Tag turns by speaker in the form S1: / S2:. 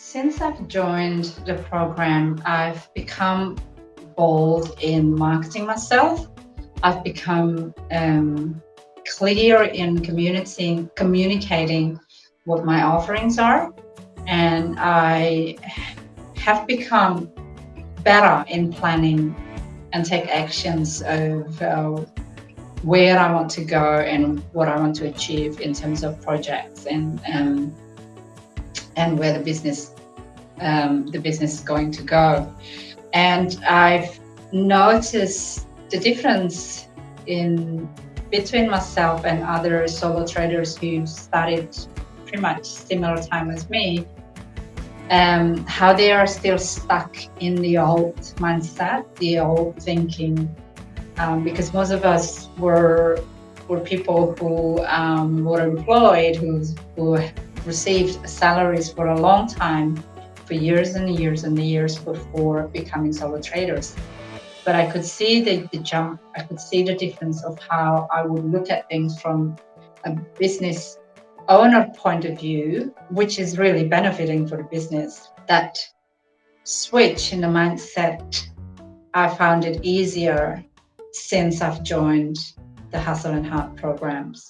S1: Since I've joined the program, I've become bold in marketing myself. I've become um, clear in communicating, communicating what my offerings are. And I have become better in planning and take actions of uh, where I want to go and what I want to achieve in terms of projects and um, and where the business um, the business is going to go. And I've noticed the difference in between myself and other solo traders who started pretty much similar time as me um, how they are still stuck in the old mindset, the old thinking, um, because most of us were were people who um, were employed, who who received salaries for a long time, for years and years and years before becoming solo traders. But I could see the, the jump, I could see the difference of how I would look at things from a business owner point of view, which is really benefiting for the business. That switch in the mindset, I found it easier since I've joined the Hustle and Heart programs.